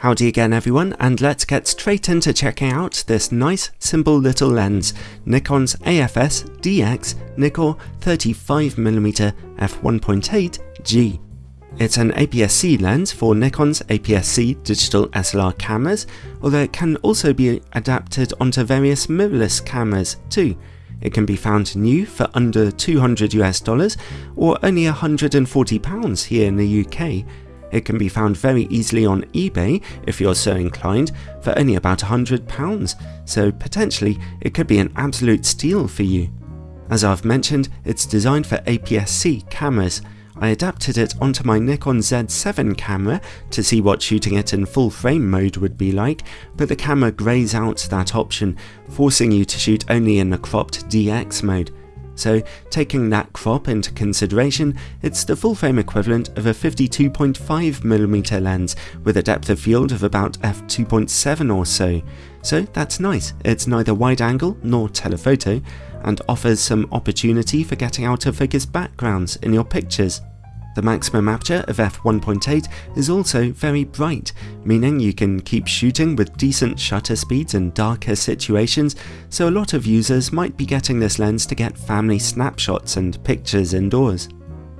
Howdy again everyone and let's get straight into checking out this nice simple little lens, Nikon's AFS DX Nikkor 35mm f1.8G. It's an APS-C lens for Nikon's APS-C digital SLR cameras, although it can also be adapted onto various mirrorless cameras too. It can be found new for under 200 US dollars or only 140 pounds here in the UK. It can be found very easily on eBay if you're so inclined for only about £100, so potentially it could be an absolute steal for you. As I've mentioned, it's designed for APS-C cameras. I adapted it onto my Nikon Z7 camera to see what shooting it in full frame mode would be like, but the camera greys out that option, forcing you to shoot only in the cropped DX mode so taking that crop into consideration, it's the full frame equivalent of a 52.5mm lens with a depth of field of about f2.7 or so. So that's nice, it's neither wide angle nor telephoto, and offers some opportunity for getting out of focus backgrounds in your pictures. The maximum aperture of f1.8 is also very bright, meaning you can keep shooting with decent shutter speeds in darker situations, so a lot of users might be getting this lens to get family snapshots and pictures indoors.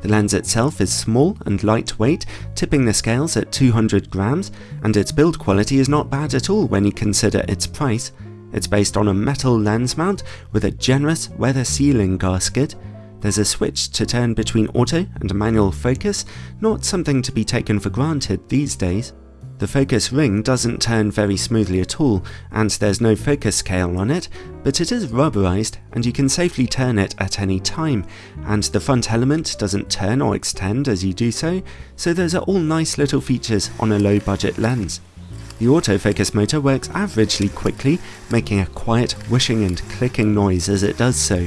The lens itself is small and lightweight, tipping the scales at 200 grams, and its build quality is not bad at all when you consider its price. It's based on a metal lens mount with a generous weather sealing gasket, there's a switch to turn between auto and manual focus, not something to be taken for granted these days. The focus ring doesn't turn very smoothly at all, and there's no focus scale on it, but it is rubberized and you can safely turn it at any time, and the front element doesn't turn or extend as you do so, so those are all nice little features on a low budget lens. The autofocus motor works averagely quickly, making a quiet whooshing and clicking noise as it does so.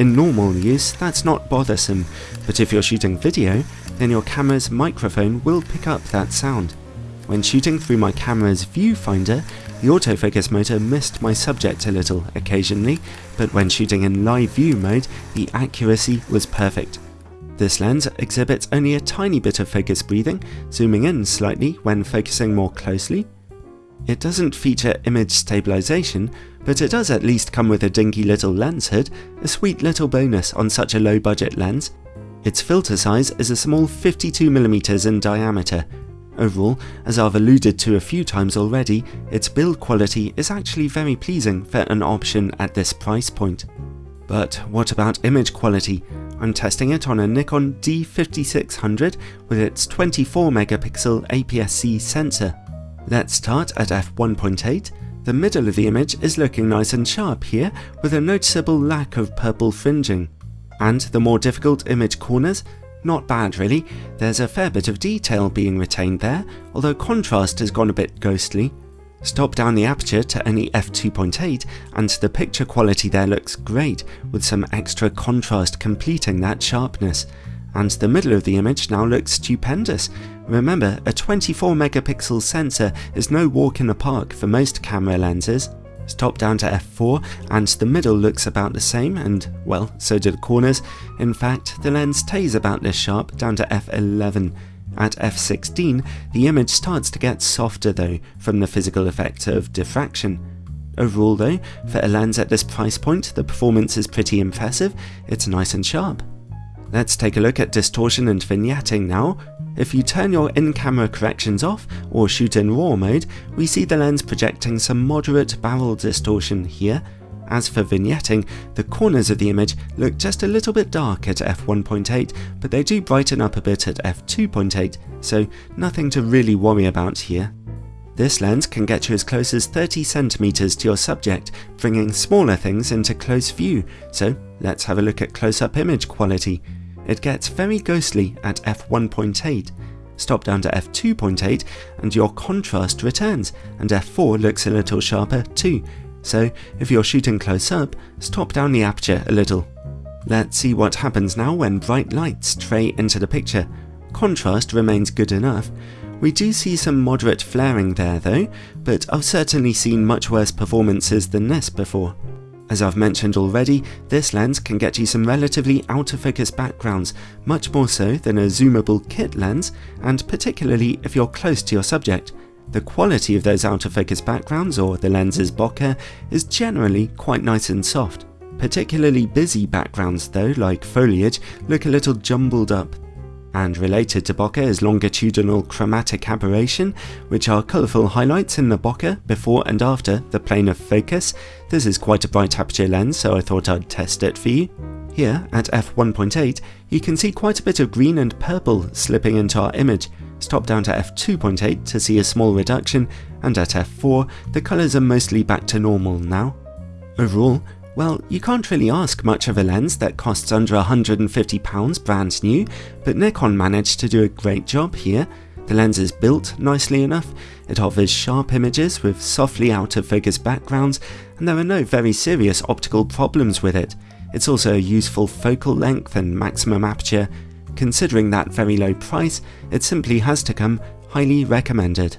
In normal use, that's not bothersome, but if you're shooting video, then your camera's microphone will pick up that sound. When shooting through my camera's viewfinder, the autofocus motor missed my subject a little occasionally, but when shooting in live view mode, the accuracy was perfect. This lens exhibits only a tiny bit of focus breathing, zooming in slightly when focusing more closely, it doesn't feature image stabilization, but it does at least come with a dinky little lens hood, a sweet little bonus on such a low budget lens. Its filter size is a small 52mm in diameter. Overall, as I've alluded to a few times already, its build quality is actually very pleasing for an option at this price point. But what about image quality? I'm testing it on a Nikon D5600 with its 24 megapixel APS-C sensor. Let's start at f1.8. The middle of the image is looking nice and sharp here with a noticeable lack of purple fringing. And the more difficult image corners, not bad really, there's a fair bit of detail being retained there, although contrast has gone a bit ghostly. Stop down the aperture to only f2.8 and the picture quality there looks great with some extra contrast completing that sharpness. And the middle of the image now looks stupendous Remember, a 24 megapixel sensor is no walk in the park for most camera lenses. Stop down to f4 and the middle looks about the same and, well, so do the corners. In fact, the lens stays about this sharp down to f11. At f16, the image starts to get softer though from the physical effect of diffraction. Overall though, for a lens at this price point, the performance is pretty impressive, it's nice and sharp. Let's take a look at distortion and vignetting now. If you turn your in-camera corrections off or shoot in RAW mode, we see the lens projecting some moderate barrel distortion here. As for vignetting, the corners of the image look just a little bit dark at f1.8, but they do brighten up a bit at f2.8, so nothing to really worry about here. This lens can get you as close as 30cm to your subject, bringing smaller things into close view, so let's have a look at close-up image quality. It gets very ghostly at f1.8. Stop down to f2.8 and your contrast returns, and f4 looks a little sharper too. So if you're shooting close up, stop down the aperture a little. Let's see what happens now when bright lights tray into the picture. Contrast remains good enough. We do see some moderate flaring there though, but I've certainly seen much worse performances than this before. As I've mentioned already, this lens can get you some relatively out of focus backgrounds, much more so than a zoomable kit lens, and particularly if you're close to your subject. The quality of those out of focus backgrounds, or the lens's bokeh, is generally quite nice and soft. Particularly busy backgrounds though, like foliage, look a little jumbled up. And related to bokeh is longitudinal chromatic aberration, which are colourful highlights in the bokeh before and after the plane of focus. This is quite a bright aperture lens, so I thought I'd test it for you. Here, at f1.8, you can see quite a bit of green and purple slipping into our image. Stop down to f2.8 to see a small reduction, and at f4, the colours are mostly back to normal now. Overall, well, you can't really ask much of a lens that costs under £150 brand new, but Nikon managed to do a great job here. The lens is built nicely enough, it offers sharp images with softly out of focus backgrounds, and there are no very serious optical problems with it. It's also a useful focal length and maximum aperture. Considering that very low price, it simply has to come highly recommended.